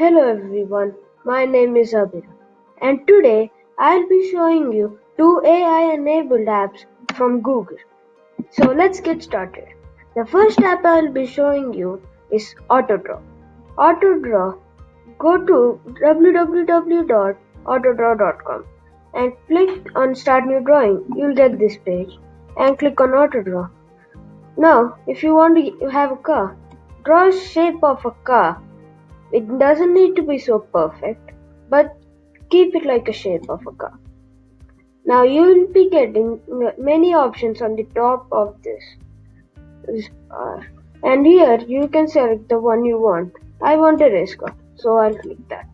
Hello everyone, my name is Abir and today I'll be showing you two AI enabled apps from Google. So let's get started. The first app I'll be showing you is AutoDraw. AutoDraw, go to www.autodraw.com and click on start new drawing. You'll get this page and click on AutoDraw. Now if you want to have a car, draw a shape of a car it doesn't need to be so perfect, but keep it like a shape of a car. Now you will be getting many options on the top of this bar. And here you can select the one you want. I want a race car, so I'll click that.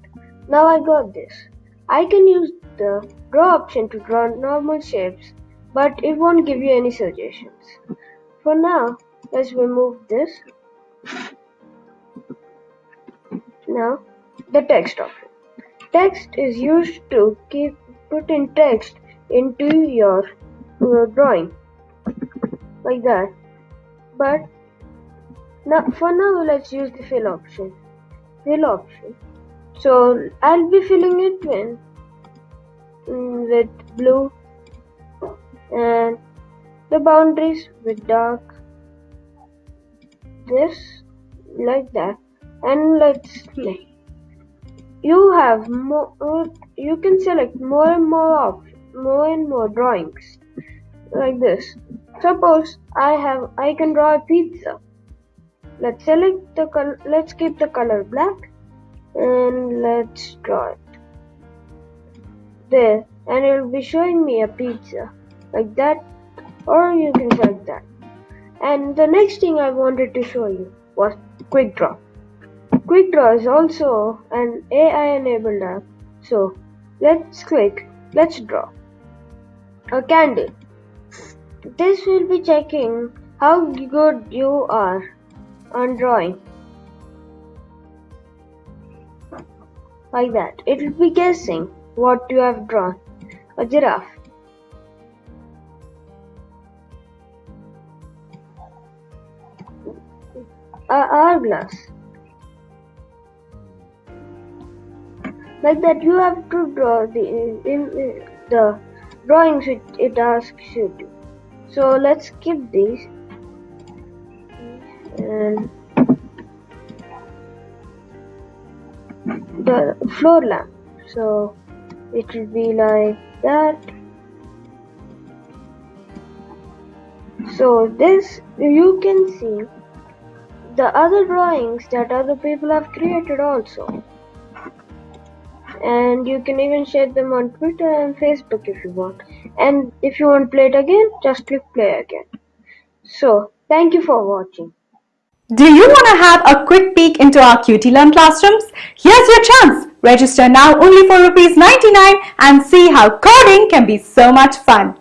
Now I got this. I can use the draw option to draw normal shapes, but it won't give you any suggestions. For now, let's remove this now, the text option. Text is used to keep put in text into your, your drawing like that. But now for now let's use the fill option. Fill option. So I'll be filling it in mm, with blue and the boundaries with dark this like that and let's play. You have more. You can select more and more options, more and more drawings, like this. Suppose I have. I can draw a pizza. Let's select the color. Let's keep the color black, and let's draw it there. And it will be showing me a pizza like that, or you can select that. And the next thing I wanted to show you was quick draw. QuickDraw is also an AI-enabled app, so let's click Let's Draw a candle. This will be checking how good you are on drawing. Like that. It will be guessing what you have drawn. A giraffe. A hourglass. Like that you have to draw the in, the drawings which it asks you to. So let's skip these. And the floor lamp. So it will be like that. So this you can see the other drawings that other people have created also and you can even share them on Twitter and Facebook if you want. And if you want to play it again, just click play again. So, thank you for watching. Do you want to have a quick peek into our QT Learn classrooms? Here's your chance. Register now only for rupees 99 and see how coding can be so much fun.